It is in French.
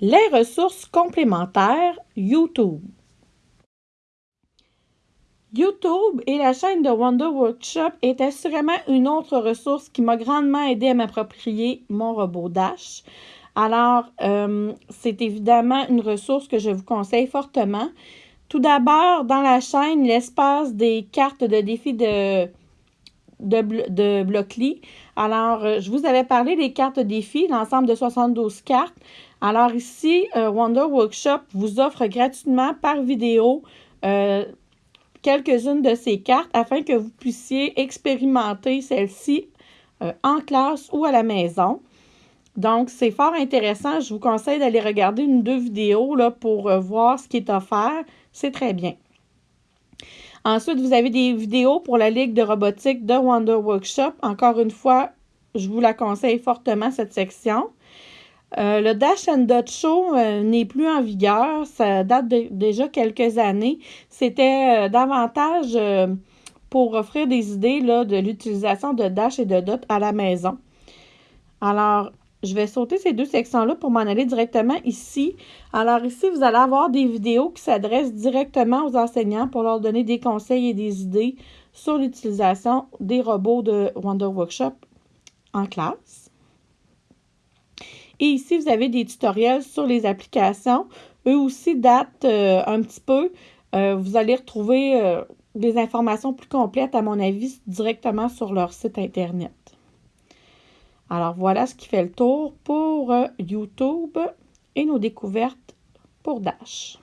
Les ressources complémentaires YouTube. YouTube et la chaîne de Wonder Workshop est assurément une autre ressource qui m'a grandement aidé à m'approprier mon robot Dash. Alors, euh, c'est évidemment une ressource que je vous conseille fortement. Tout d'abord, dans la chaîne, l'espace des cartes de défi de, de, de Blockly. Alors, euh, je vous avais parlé des cartes de défi, l'ensemble de 72 cartes. Alors ici, euh, Wonder Workshop vous offre gratuitement par vidéo euh, quelques-unes de ces cartes afin que vous puissiez expérimenter celles-ci en classe ou à la maison. Donc, c'est fort intéressant. Je vous conseille d'aller regarder une ou deux vidéos pour voir ce qui est offert. C'est très bien. Ensuite, vous avez des vidéos pour la Ligue de robotique de Wonder Workshop. Encore une fois, je vous la conseille fortement, cette section. Euh, le Dash and Dot Show euh, n'est plus en vigueur. Ça date déjà quelques années. C'était euh, davantage pour offrir des idées là, de l'utilisation de Dash et de Dot à la maison. Alors, je vais sauter ces deux sections-là pour m'en aller directement ici. Alors ici, vous allez avoir des vidéos qui s'adressent directement aux enseignants pour leur donner des conseils et des idées sur l'utilisation des robots de Wonder Workshop en classe. Et ici, vous avez des tutoriels sur les applications. Eux aussi datent euh, un petit peu. Euh, vous allez retrouver euh, des informations plus complètes, à mon avis, directement sur leur site Internet. Alors, voilà ce qui fait le tour pour YouTube et nos découvertes pour Dash.